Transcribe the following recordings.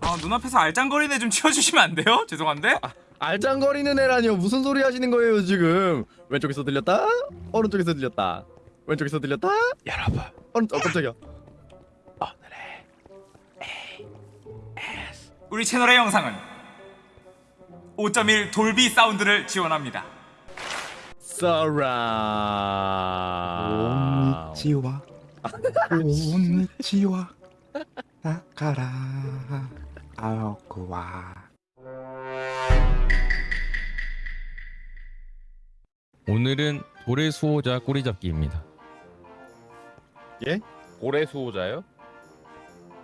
아 눈앞에서 알짱거리네 좀 치워주시면 안 돼요? 죄송한데? 알짱거리는 애라니요 무슨 소리 하시는 거예요 지금? 왼쪽에서 들렸다? 오른쪽에서 들렸다? 왼쪽에서 들렸다? 여러분. 오른쪽 어 깜짝이야. 오늘의 우리 채널의 영상은 5.1 돌비 사운드를 지원합니다. 서라 치와. 온니치와 나카라 아오쿠와 오늘은 돌의 수호자 꼬리잡기입니다. 고래 수호자요?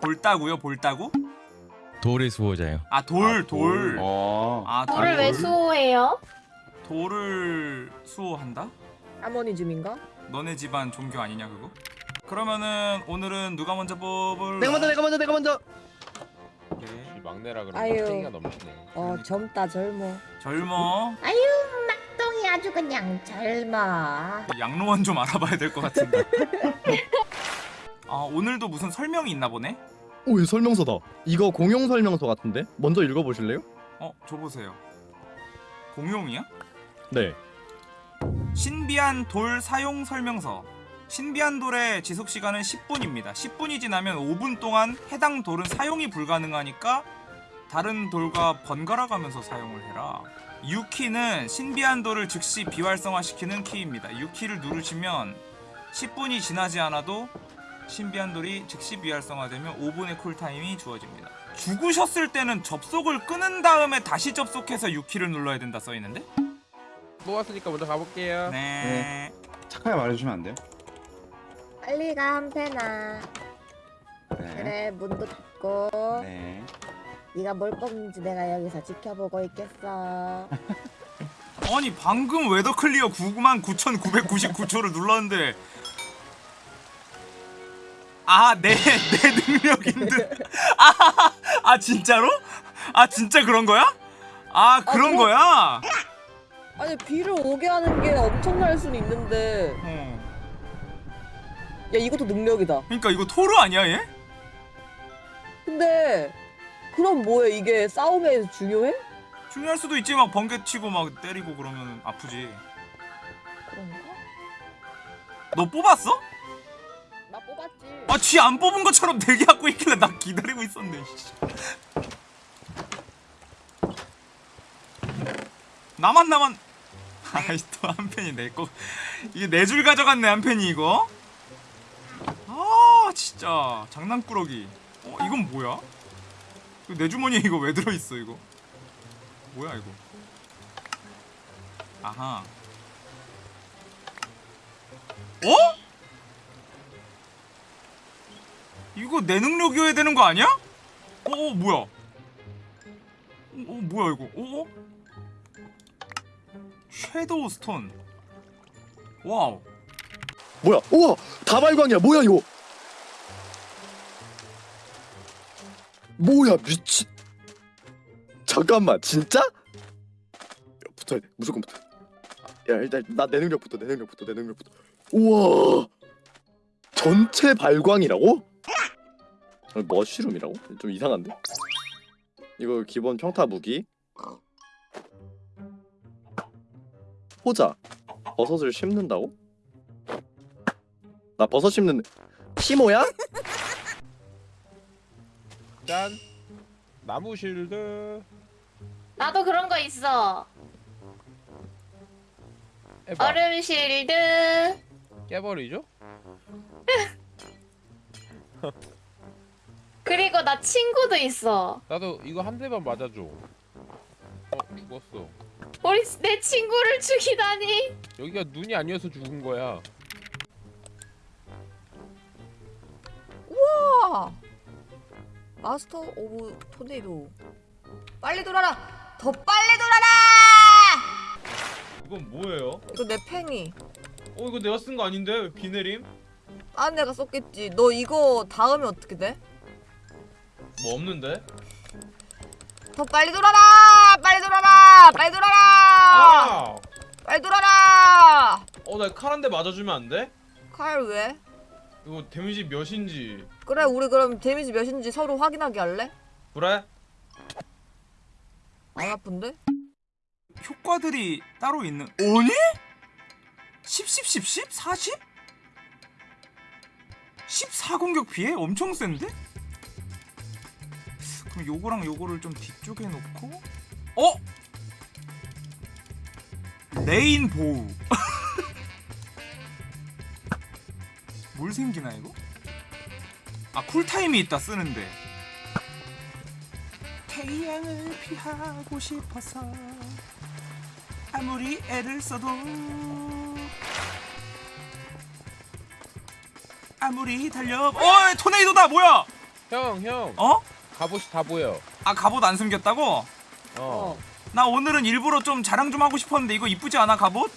볼따구요 볼따구? 돌의 수호자요. 아돌 돌. 어. 아 돌을 왜 수호해요? 돌을 수호한다? 아모니즘인가? 너네 집안 종교 아니냐 그거? 그러면은 오늘은 누가 먼저 뽑을? 내가 먼저 내가 먼저 내가 먼저 네. 이 막내라 그러면 아유. 땡이가 넘치네. 어 젊다 젊어 젊어. 똥이 아주 그냥 젊어 양로원 좀 알아봐야 될 것 같은데. 아 오늘도 무슨 설명이 있나 보네? 오이 설명서다 이거 공용 설명서 같은데 먼저 읽어보실래요? 어 줘보세요. 공용이야? 네 신비한 돌 사용 설명서. 신비한 돌의 지속 시간은 10분입니다. 10분이 지나면 5분 동안 해당 돌은 사용이 불가능하니까 다른 돌과 번갈아 가면서 사용을 해라. U키는 신비한 돌을 즉시 비활성화시키는 키입니다. U키를 누르시면 10분이 지나지 않아도 신비한 돌이 즉시 비활성화되면 5분의 쿨타임이 주어집니다. 죽으셨을 때는 접속을 끊은 다음에 다시 접속해서 U키를 눌러야 된다 써있는데? 뽑았으니까 먼저 가볼게요. 네. 착하게 말해주시면 안 돼요? 빨리 가 한패나 네. 그래 문도 닫고 네. 네가 뭘 뽑는지 내가 여기서 지켜보고 있겠어 아니 방금 weather clear 99,999초를 눌렀는데 아내 내 능력인데 아, 아 진짜로? 아 진짜 그런 거야? 아 그런 뭐? 거야? 아니 비를 오게 하는 게 엄청날 수는 있는데 어. 야 이것도 능력이다 그러니까 이거 토르 아니야 얘? 근데 그럼 뭐해 이게 싸움에 중요해? 중요할 수도 있지 막 번개 치고 막 때리고 그러면 아프지 그런가? 너 뽑았어? 나 뽑았지 아쥐 안 뽑은 것처럼 대기하고 있길래 나 기다리고 있었네 씨. 나만 나만 아이 또 한 팬이 내거 이게 네 줄 가져갔네 한 팬이 이거 아 진짜 장난꾸러기 어 이건 뭐야 내 주머니에 이거 왜 들어있어 이거 뭐야 이거 아하 어? 이거 내 능력이어야 되는 거 아니야? 어, 어 뭐야? 어, 어 뭐야 이거? 어? 어? shadow stone. Wow. 뭐야 우와 다발광이야 뭐야 이거 뭐야 미친 잠깐만 진짜? 돼 무조건 붙어 야 일단 나 내 능력부터 내 능력부터 내 능력부터 우와 전체 발광이라고? 아, 머쉬룸이라고? 좀 이상한데? 이거 기본 평타 무기 호자 버섯을 심는다고? 나 버섯 심는 시모야? 짠. 나무 실드. 나도 그런 거 있어 해봐. 얼음 실드 깨버리죠? 그리고 나 친구도 있어 나도 이거 한 대만 맞아줘. 어 죽었어. 우리 내 친구를 죽이다니 여기가 눈이 아니어서 죽은 거야. 우와 master of tornado 빨리 돌아라 더 빨리 돌아라 이건 뭐예요? 이거 내 팽이 어 이거 내가 쓴 거 아닌데 비 내림? 아 내가 썼겠지 너 이거 닿으면 어떻게 돼? 뭐 없는데? 더 빨리 돌아라 빨리 돌아라 빨리 돌아라 아! 빨리 돌아라 어나 칼 한 대 맞아주면 안 돼? 칼 왜? 이거 데미지 몇인지 그래 우리 그럼 데미지 몇인지 서로 확인하게 할래? 그래? 안 아픈데? 효과들이 따로 있는 오니? 10 10 10 10 40? 14 공격 피해? 엄청 센데? 그럼 요거랑 요거를 좀 뒤쪽에 놓고 어? rainbow 뭘 생기나 이거? 아 cool time이 있다 쓰는데 태양을 피하고 싶어서 아무리 애를 써도 아무리 달려 어 토네이도다 뭐야 형, 형. 어? 갑옷이 다 보여. 아 갑옷 안 숨겼다고? 어. 어. 나 오늘은 일부러 좀 자랑 좀 하고 싶었는데 이거 이쁘지 않아 갑옷?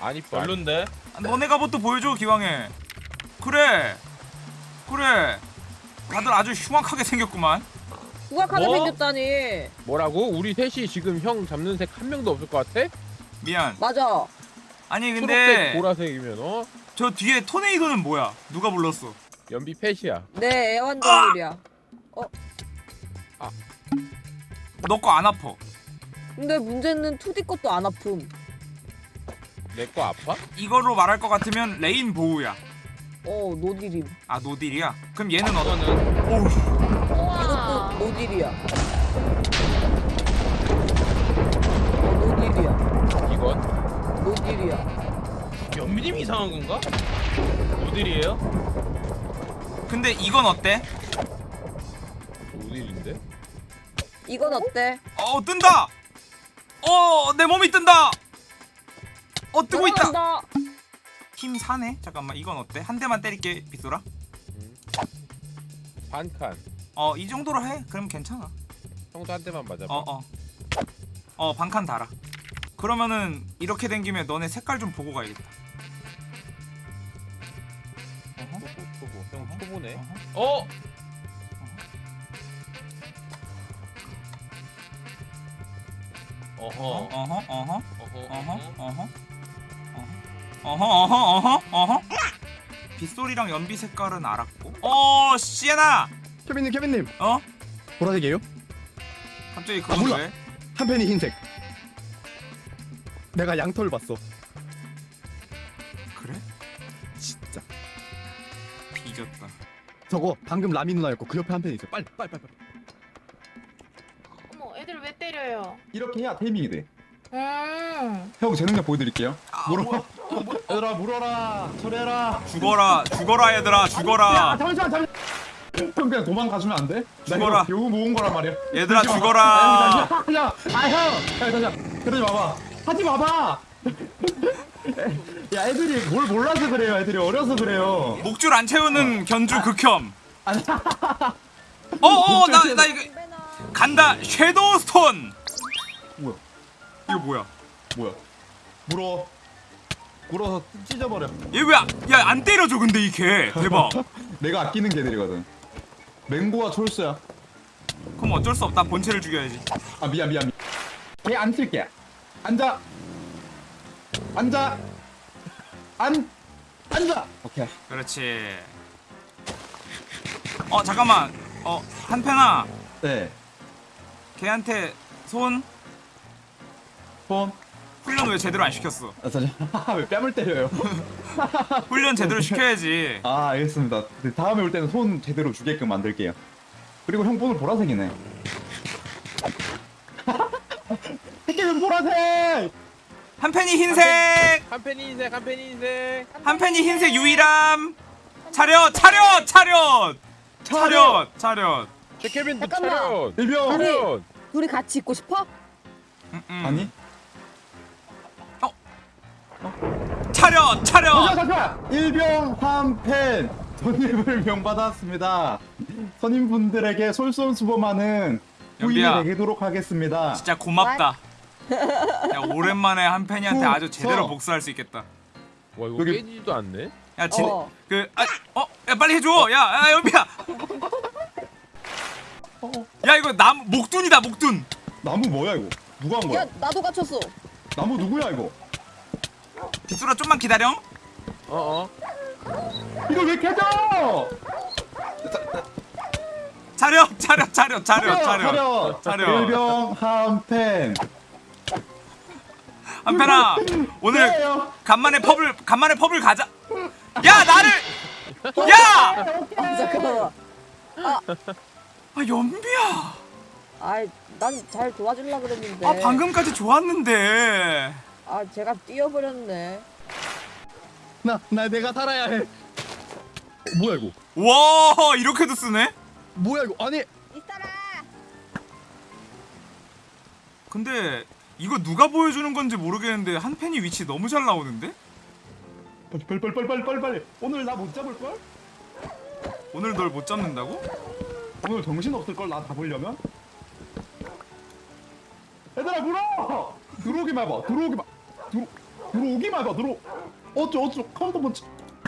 안 이뻐. 별론데? 아, 너네 갑옷도 보여줘 기왕에 그래 그래 다들 아주 흉악하게 생겼구만 후각하게 뭐? 생겼다니. 뭐라고? 우리 셋이 지금 형 잡는 색 한 명도 없을 것 같아? 미안 맞아. 아니 초록색, 근데 보라색이면 어? 저 뒤에 토네이도는 뭐야 누가 불렀어 연비 pet이야. 내 애완동물이야. 너거 안 아파 근데 문제는 2D 것도 안 아픔. 내 거 아파? 이걸로 말할 것 같으면 rainbow야 어, 노딜임. 아 노딜이야? 그럼 얘는 어떤 이거는 오우 이것도 노딜이야. 어, 노딜이야. 이건? 노딜이야. 연민님이 이상한 건가? 어딜이에요? 근데 이건 어때? 어딜인데? 이건 어때? 어 뜬다 어내 몸이 뜬다 어 뜨고 있다 넘어간다. 힘 사네 잠깐만 이건 어때? 한 대만 때릴게 빗소라 응. 반칸. 어 이 정도로 해 그럼 괜찮아 형도 한 대만 맞아봐. 어어 어 반칸 달아 그러면은 이렇게 된 김에 너네 색깔 좀 보고 가야겠다 어허, 초보, 초보. 형 초보네. 어허. 어? 어허 어허 어허 어허 어허 어허 어허 어허 어허 어허 빗소리랑 연비 색깔은 알았고 어 시에나 케빈님 케빈님 어 보라색이에요? 갑자기 아, 그건 몰라. 왜한 팬이 흰색. 내가 양털 봤어. 그래 진짜. 뒤졌다 저거 방금 라미 누나였고 그 옆에 한 팬이 있어. 빨리 빨리 빨리. 빨리. 어머, 애들 왜 때려요? 이렇게 해야 테이밍이 돼. 음. 형제 능력 보여드릴게요. 아, 물어. 뭐야. 얘들아 물어라. 처리해라. 죽어라 죽어라 얘들아 야 죽어라 잠시만 잠시만. 형 그냥 도망가주면 안 돼? 나 죽어라. 요구 모은 거란 말이야. 얘들아. 죽어라 아, 형, 잠시만. 야, 아 잠시만. 그러지 마봐. 하지 마봐. 야 애들이 뭘 몰라서 그래요. 애들이 어려서 그래요. 목줄 안 채우는 견주 극혐 아니. 어어 나 나 이거 간다 섀도우 스톤 뭐야? 이거 뭐야 뭐야? 물어. 물어서 찢어버려. 얘왜야안 때려줘 근데 이 개 대박 내가 아끼는 개들이거든. 맹고와 촐수야. 그럼 어쩔 수 없다 본체를 죽여야지 아 미안 미안. 걔안 칠게. 앉아. 앉아. 안. 앉아. 오케이. 그렇지 어 잠깐만 어 한편아 네. 걔한테 손 폰. 훈련 왜 제대로 안 시켰어 아 잠시만. 왜 뺨을 때려요? 훈련 제대로 시켜야지 아 알겠습니다. 네, 다음에 올 때는 손 제대로 주게끔 만들게요. 그리고 형 폰은 보라색이네. 새끼는 보라색. 한편이 흰색 한 팬이 흰색, 한 팬이 흰색. 한편이 흰색 유일함 차렷 차렷 차렷 차렷 차렷 제 케빈도 잠깐만. 차렷. 일병. 둘이 같이 있고 싶어? 음, 음. 아니. 차렷 차렷 잠시만 잠시만. 일병 한팬 선임을 명받았습니다. 선임분들에게 솔선수범하는 후임이 연비야. 되도록 하겠습니다. 진짜 고맙다 야 오랜만에 한편이한테 아주 제대로 서. 복수할 수 있겠다 와 이거 여기- 깨지지도 않네. 야 진, 어. 그, 아, 어, 야 빨리 해줘. 야, 야 연비야. 야 이거 남 목둔이다 목둔. 나무 뭐야 이거? 누가 한 거야? 야, 나도 갇혔어. 나무 누구야 이거? 빗소라 좀만 기다려. 어 어. 이걸 왜 캐져? 차렷 차렷 차렷 차렷 차렷 차렷 차렷. 일병 한펜 한편아 오늘 간만에 펍을 간만에 펍을 가자 야 나를 야! 아, 잠깐만. 아 연비야 아이, 난 잘 도와주려 그랬는데. 아 방금까지 좋았는데 아, 제가 뛰어버렸네. 나, 나 내가 살아야 해. 어, 뭐야 이거? 와 이렇게도 쓰네? 뭐야 이거? 아니 있어라! 근데 이거 누가 보여주는 건지 모르겠는데 한 팬이 위치 너무 잘 나오는데? 빨리 빨리 빨리 빨리 빨리 빨리 오늘 나 못 잡을 걸? 오늘 널 못 잡는다고? 오늘 정신 없을 걸 나 잡으려면? 얘들아 물어! 들어오기만 해봐 들어오기만 들어 들어오기만 해봐 들어 어쩌 어쩌 카운터 번치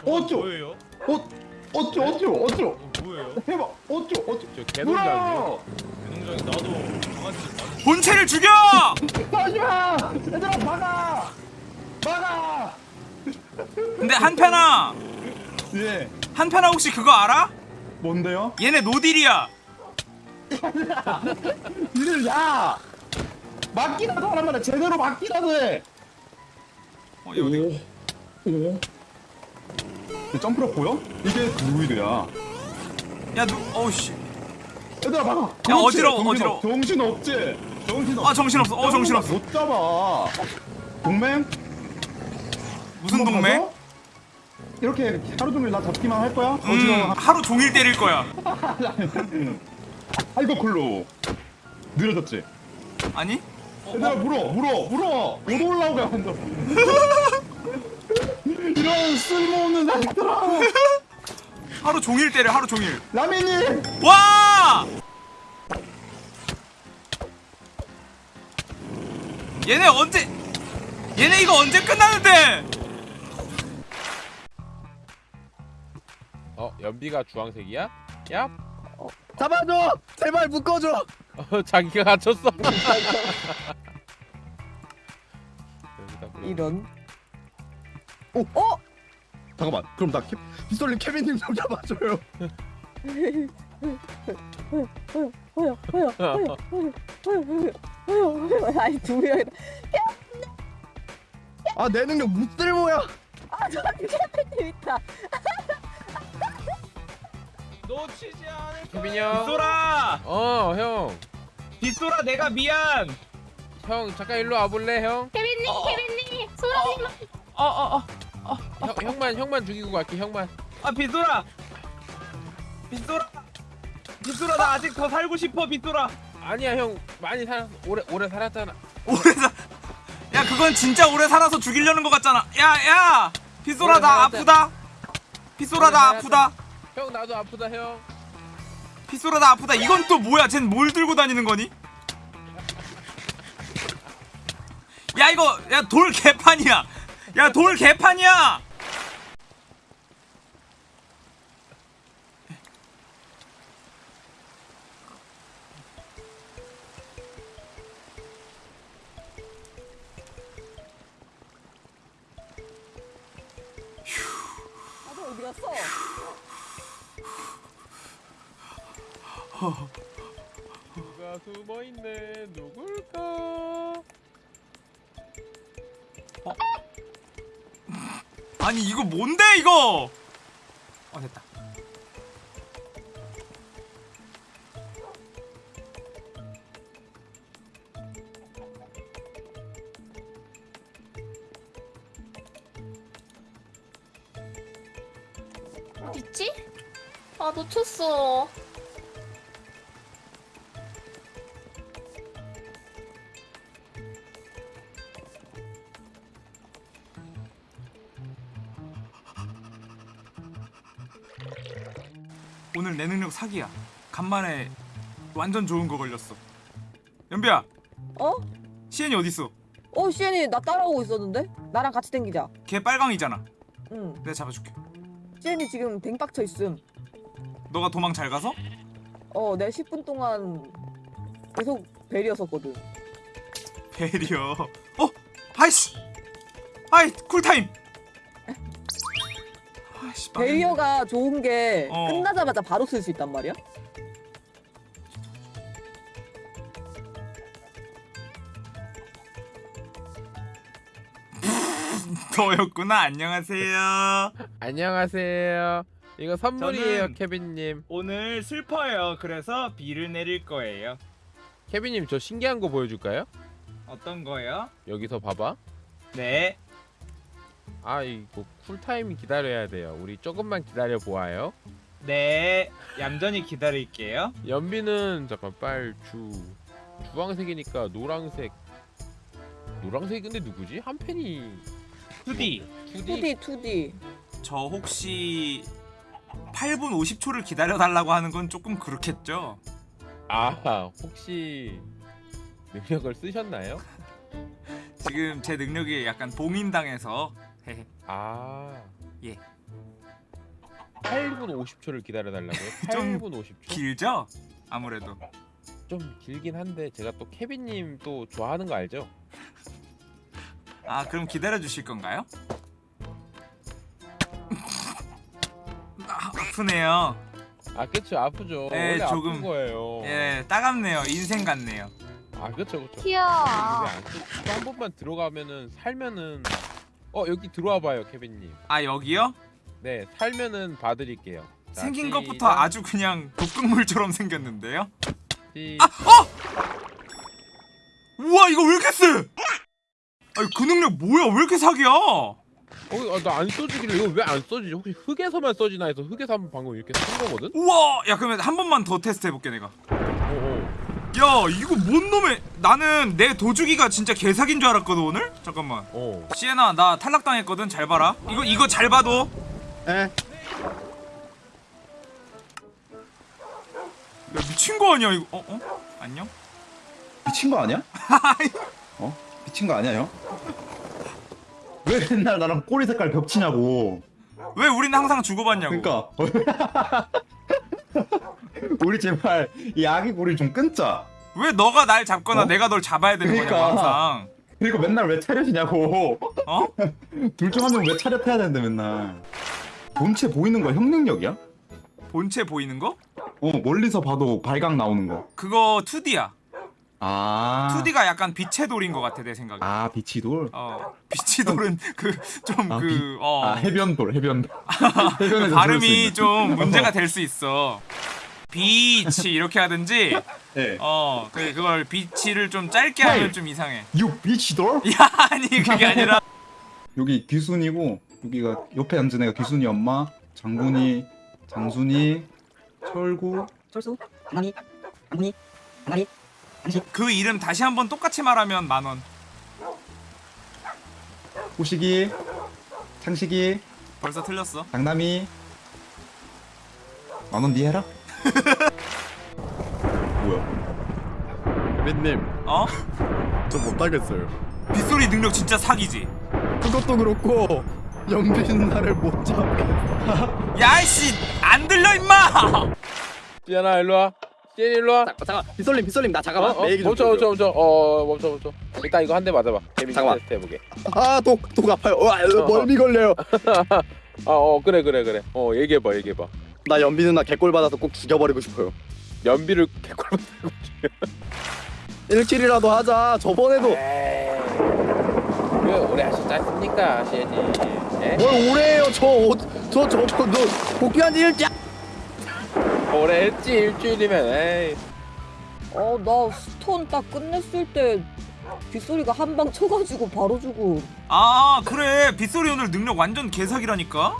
어쩌 뭐예요? 어 어쩌 어쩌 어쩌 어, 뭐예요? 해봐 어쩌 어쩌 저 개동장이요. 물어! 개동장이 나도 강아지 본체를 죽여! 하지마! 얘들아 막아! 막아! 근데 한편아 예 한편아 혹시 그거 알아? 뭔데요? 얘네 노딜이야 이들 야! 맞기라도 하란 말이야 제대로 맞기라도 해! 어, 얘 어디? 이 점프력 보여? 이게 드루이드야 야 누.. 어우 씨 얘들아 막아 야, 어지러워, 정신 어지러워. 없- 정신 없지? 정신 없 아 정신 없어 어 정신 없어 못 잡아 동맹? 무슨 동맹? 가서? 이렇게 하루 종일 나 잡기만 할 거야? 음 어지러워 하루 종일 때릴 거야 아이고 굴로 느려졌지? 아니? 얘들아 물어 물어 물어 못 올라오게 만들어 이런 쓸모없는 자식들아 하루 종일 때려 하루 종일 라미님 와! 얘네 언제 얘네 이거 언제 끝나는데? 어 연비가 주황색이야? 야? 잡아줘. 제발 묶어줘. 어 자기가 갇혔어. 여기다 그럼. 이런. 잠깐만. 그럼 나 캐, 빗솔님 케빈님 좀 잡아줘요. 허여, 허여, 허여, 허여, 허여, 허여, 허여, 허여. 아니, 두 명이다. 아내 능력 무쓸모야. 아, 저기 캐빈님 있다. 놓치지 않을 케빈이 형. 빗소라! 어 형. 빗소라 내가 미안! 형 잠깐 일로 와 볼래 형? 케빈님, 케빈님, 소라님. 어어 어 형 형만 형만 죽이고 갈게 형만. 아 빗소라! 빗소라! 빗소라 나 아직 더 살고 싶어 빗소라! 아니야 형 많이 살았 오래 오래 살았잖아. 오래 사... 야 그건 진짜 오래 살아서 죽이려는 것 같잖아 야 야 빗소라 오래 나 살았다. 아프다 빗소라 나 아프다 형 나도 아프다 형. 빗소라 나 아프다 이건 또 뭐야 쟨 뭘 들고 다니는 거니? 야 이거 야 돌 개판이야 야 돌 개판이야 어딨지? 아, 놓쳤어. 오늘 내 능력 사기야 간만에 완전 좋은 거 걸렸어 연비야 어? 시엔이 어딨어 어, 시엔이 나 따라오고 있었는데? 나랑 같이 댕기자. 걔 빨강이잖아 응. 내가 잡아줄게 잼이 지금 뱅빡쳐 있음 너가 도망 잘 가서? 어 내가 10분 동안 계속 barrier였거든 barrier 어! 아이씨! 아이 cool time! 아이씨, barrier가 좋은 게 어. 끝나자마자 바로 쓸 수 있단 말이야? 너였구나 안녕하세요 안녕하세요. 이거 선물이에요, 저는- 케빈님. 오늘 슬퍼요. 그래서 비를 내릴 거예요. 케빈님 저 신기한 거 보여줄까요? 어떤 거요? 여기서 봐봐. 네. 아 이거 쿨타임 기다려야 돼요. 우리 조금만 기다려 보아요. 네. 얌전히 기다릴게요. 연비는 잠깐 빨주 주황색이니까 노랑색. 노랑색 근데 누구지? 한 팬이 투디. 투디 2D 2D 저 혹시 8분 50초를 기다려 달라고 하는 건 조금 그렇겠죠? 아 혹시 능력을 쓰셨나요? 지금 제 능력이 약간 봉인당해서 헤헤. 아 예. 8분 50초를 기다려 달라고요? 좀 8분 50초? 길죠? 아무래도 좀 길긴 한데 제가 또 케빈님 또 좋아하는 거 알죠? 아 그럼 기다려 주실 건가요? 아, 아프네요. 아 그쵸 아프죠. 네, 원래 조금. 아픈 거예요. 예, 따갑네요. 인생 같네요. 아 그쵸 그쵸. 귀여워. 한 번만 들어가면은 살면은 어 여기 들어와 봐요 케빈님. 아 여기요? 네 살면은 봐드릴게요. 자, 생긴 시작. 것부터 아주 그냥 독극물처럼 생겼는데요? 시... 아, 어! 우와 이거 왜 이렇게 세? 아니 그 능력 뭐야? 왜 이렇게 사기야? 어, 아, 나안 써지길래 이거 왜 안 써지지? 혹시 흙에서만 써지나 해서 흙에서 한번 방금 이렇게 쓴 거거든? 우와 야 그러면 한 번만 더 테스트 해볼게 내가. 어, 어. 야 이거 뭔 놈의 나는 내 도주기가 진짜 개사기인 줄 알았거든 오늘? 잠깐만 어. 시에나 나 탈락당했거든 잘 봐라 이거 이거 잘 봐도 에? 야 미친 거 아니야 이거 어? 어? 안녕? 미친 거 아니야? 어? 미친 거 아니야 형? 왜 맨날 나랑 꼬리 색깔 겹치냐고 왜 우리는 항상 주고받냐고 그러니까 우리 제발 이 아기 꼬리 좀 끊자 왜 너가 날 잡거나 어? 내가 널 잡아야 되는 그러니까. 항상 그리고 맨날 왜 차렷이냐고 어? 둘 중 한 명 왜 차렷해야 되는데 맨날 본체 보이는 거 형 능력이야? 본체 보이는 거? 어 멀리서 봐도 발각 나오는 거 그거 2D야 아. 2D가 약간 빛의 돌인 것 같아 내 생각에 아 빛이 돌. 어 빛의 돌은 그좀 아, 빛- 그어 아 해변 돌 해변 돌. 해변에서 수 발음이 있는. 좀 문제가 될 수 있어 빛이 이렇게 하든지 예. 어 그, 그걸 빛이를 좀 짧게 헐. 하면 좀 이상해 유 빛이 돌? 야 아니 그게 아니라 여기 귀순이고 여기가 옆에 앉은 애가 귀순이 엄마, 장군이, 장순이, 철구. 철수 강남이 강훈이 강남이 그 이름 다시 한번 똑같이 말하면 만원 호식이, 창식이, 벌써 틀렸어 장남이. 만원 니 해라. 뭐야? 민님 어? 저 못하겠어요 빗소리 능력 진짜 사기지 그것도 그렇고 연빈 나를 못 잡게 야이씨 안 들려 임마 시연아 일로 와. 시연 일로 와. 잠깐 빗솔님 빗솔님 나 어, 잠깐만 어, 좀 멈춰 멈춰 멈춰. 어 멈춰 멈춰. 일단 이거 한 대 맞아봐. 잠깐만. 테스트 해보게. 아독독 아파요 와 멀미 걸려요 아어 그래 그래 그래. 어 얘기해봐 얘기해봐. 나 연빈 누나 개꼴 받아서 꼭 죽여버리고 싶어요 연비를 개꿀. 1킬이라도 하자 저번에도. 왜 오래 하셨지 않습니까? 예? 뭘 오래해요 저저저저 복귀한 지 일자 오래 했지 일주일이면. 에이. 어 나 스톤 딱 끝냈을 때 빗소리가 한 방 쳐가지고 바로 주고 아 그래 빗소리 오늘 능력 완전 개사기라니까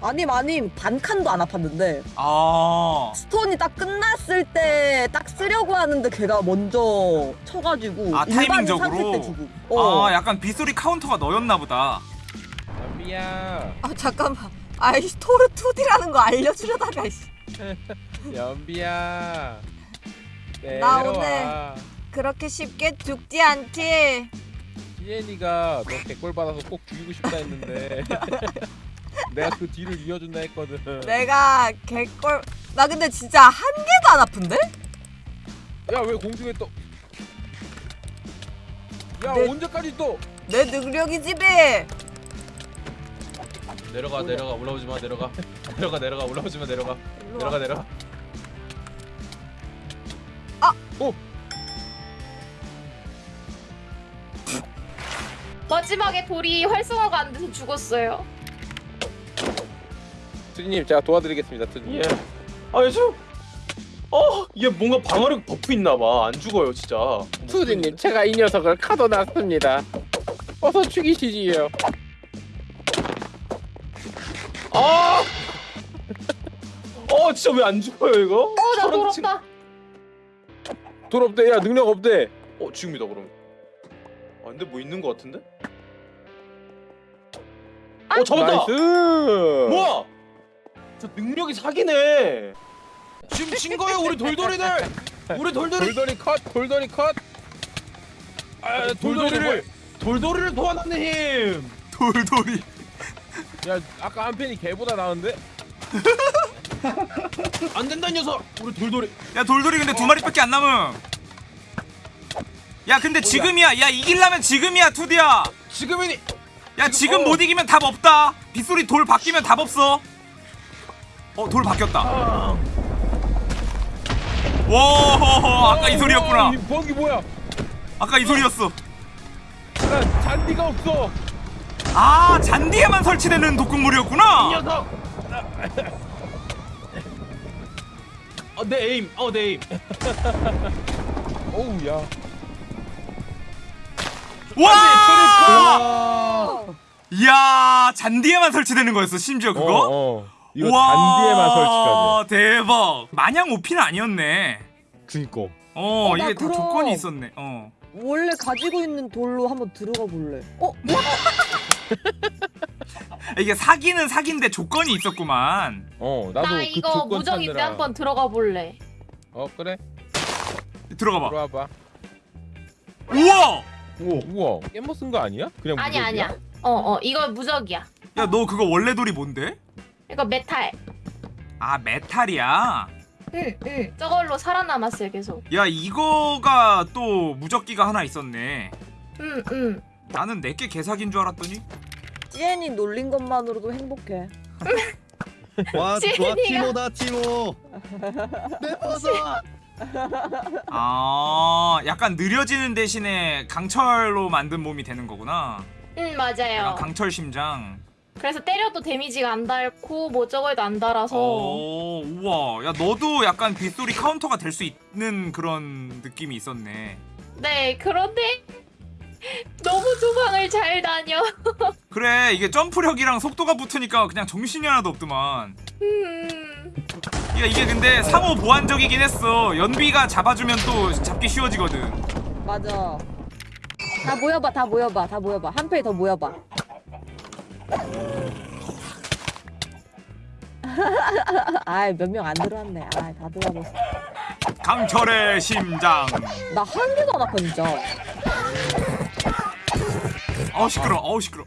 아님 아님 반 칸도 안 아팠는데 아 stone이 딱 끝났을 때 딱 쓰려고 하는데 걔가 먼저 쳐가지고 아, 타이밍적으로? 주고 어. 아 약간 빗소리 카운터가 너였나 보다 연비야. 아 잠깐만. 아이씨 토르 2D라는 거 알려주려다가 씨. 연비야. 나 내려와. 그렇게 쉽게 죽지 않지. 시엔이가 너 개꿀 받아서 꼭 죽이고 싶다 했는데 내가 그 뒤를 이어준다 했거든. 내가 개꼴. 나 근데 진짜 한 개도 안 아픈데? 야 왜 공중에 떠? 야 내- 언제까지 또? 내 능력이지 비. 내려가 내려가 올라오지 마 내려가 내려가 내려가 올라오지 마 내려가 일로 내려가 와. 내려가. 아! 오. 마지막에 돌이 활성화가 안 돼서 죽었어요. 투디님 제가 도와드리겠습니다. 투디님. 예. 아 요즘 어 얘 뭔가 방어력 buff 있나봐 안 죽어요 진짜 투디님 제가 이 녀석을 가둬놨습니다. 어서 죽이시지요. 아! 어 진짜 왜 안 죽어요 이거? 어, 나 저런 돌 친- 없다. 돌 없대. 야 능력 없대. 어 지금이다 그럼 아 근데 뭐 있는 거 같은데? 어 잡았다! 나이스. 뭐야? 저 능력이 사기네 지금 친 거예요 우리 돌돌이들 우리 돌돌이 돌돌이 컷. 돌돌이 컷. 아, 돌돌이를- 돌돌이를 돌돌이를 도와놨네 힘 돌돌이. 야 아까 한 팬이 개보다 나은데? 안 된다 이 녀석 우리 돌돌이 야 돌돌이 근데 두 마리밖에 안 남음. 야 근데 지금이야. 야 이길라면 지금이야 투디야. 지금이니 야 지금 어. 못 이기면 답 없다. 빗소리 돌 바뀌면 답 없어. 어 돌 바뀌었다. 와 아까 이 소리였구나. 이 버기 뭐야? 아까 이 소리였어. 나 잔디가 없어. 아 잔디에만 설치되는 독극물이었구나. 녀석 어내 에임 어내 에임 어우 야. 와! 이야 잔디에만 설치되는 거였어 심지어 그거? 어, 어. 이거 잔디에만 설치가 돼. 대박. 마냥 오피는 아니었네. 그니까. 어, 어, 나 이게 다. 조건이 있었네. 어. 원래 가지고 있는 돌로 한번 들어가 볼래. 어? 이게 사기는 사기인데 조건이 있었구만. 어 나도 나 그 이거 조건 무적인데 찾느라. 한번 들어가 볼래. 어 그래. 들어가 봐. 들어와봐. 우와! 우와. 깻모 쓴거 아니야? 그냥 아니 야 무적이야? 아니야. 어 어 이거 무적이야. 야, 너 그거 원래 돌이 뭔데? 이거 메탈. 아, metal이야. 응 응. 저걸로 살아남았어요 계속. 야, 이거가 또 무적기가 하나 있었네. 응 응. 나는 내게 개사기인 줄 알았더니 찌엔이 놀린 것만으로도 행복해. 와, 찌린이가. 티모다 티모. 내 버섯. 아, 약간 느려지는 대신에 강철로 만든 몸이 되는 거구나. 응 맞아요. 강철 심장. 그래서 때려도 데미지가 안 닳고 뭐 저거에도 안 달아서. 오, 우와. 야, 너도 약간 빗소리 카운터가 될 수 있는 그런 느낌이 있었네. 네 그런데 너무 도망을 잘 다녀. 그래, 이게 점프력이랑 속도가 붙으니까 그냥 정신이 하나도 없더만. 음. 야, 이게 근데 상호 보완적이긴 했어. 연비가 잡아주면 또 잡기 쉬워지거든. 맞아. 다 모여봐, 다 모여봐, 다 모여봐. 한 페이 더 모여봐. 아이 몇 명 안 들어왔네. 아이 다 들어와봤어. 강철의 심장. 나 한 개도 안 아파 진짜. 어우 시끄러. 어우 시끄러.